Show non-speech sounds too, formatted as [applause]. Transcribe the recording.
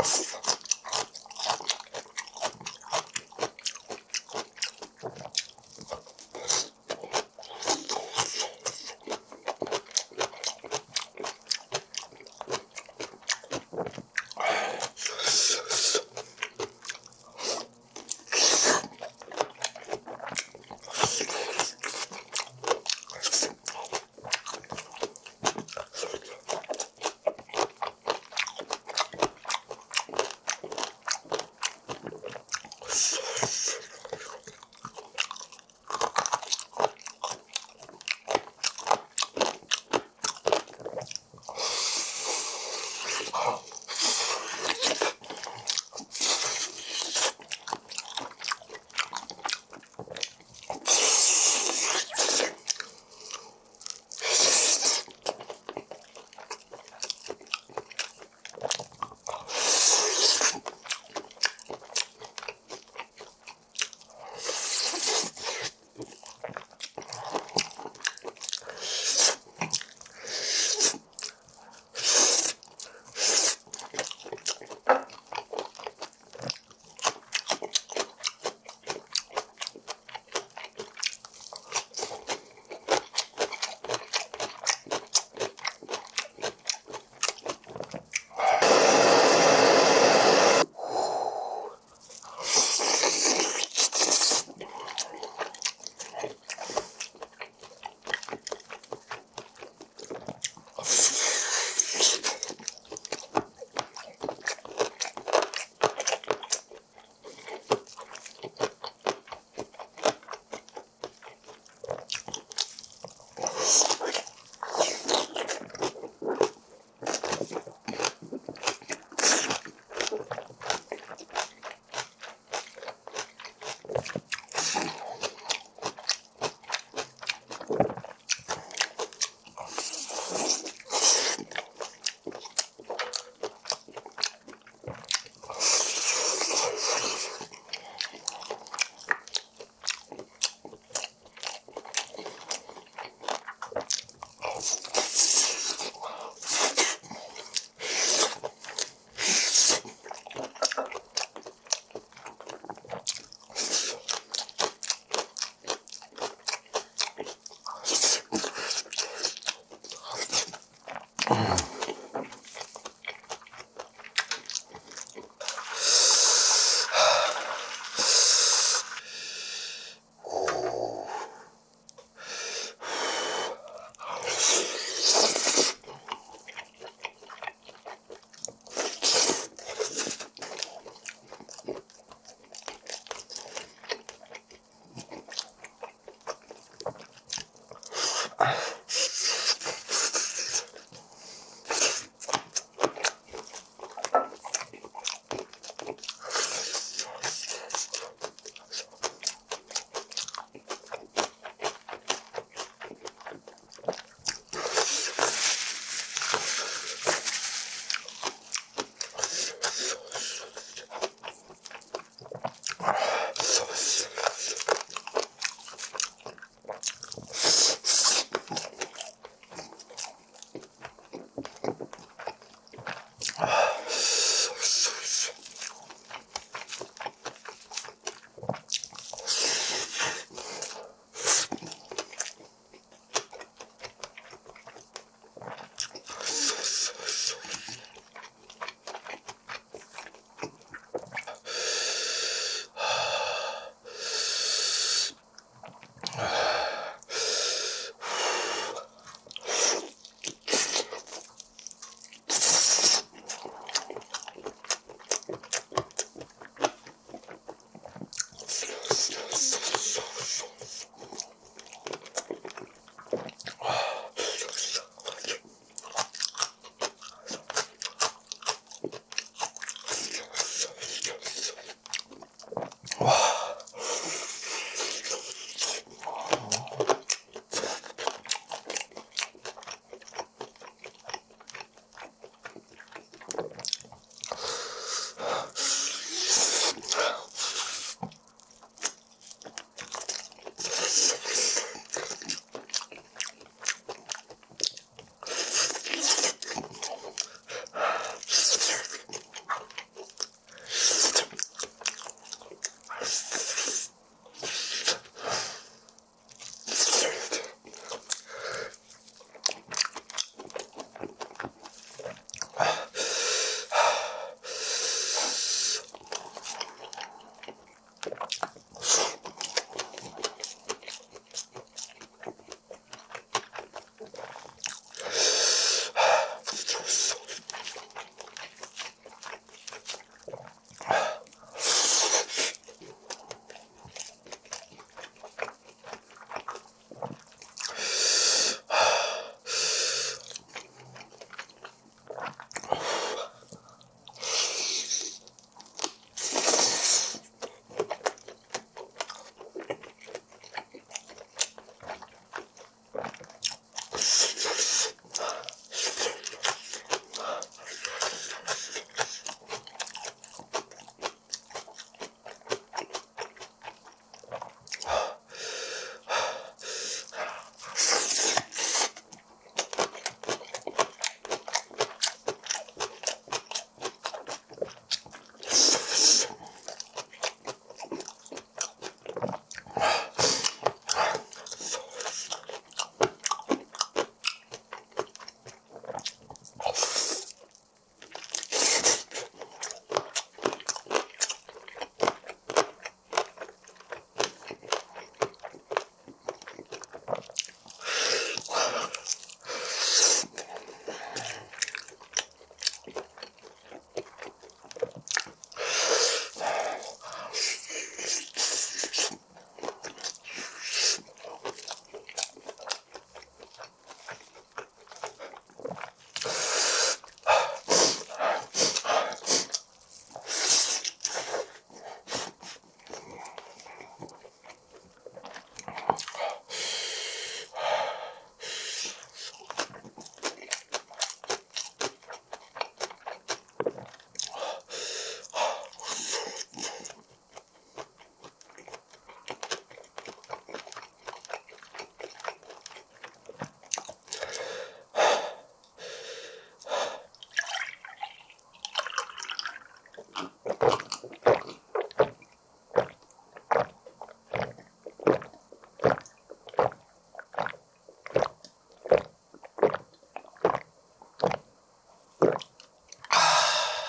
Assistance. [laughs]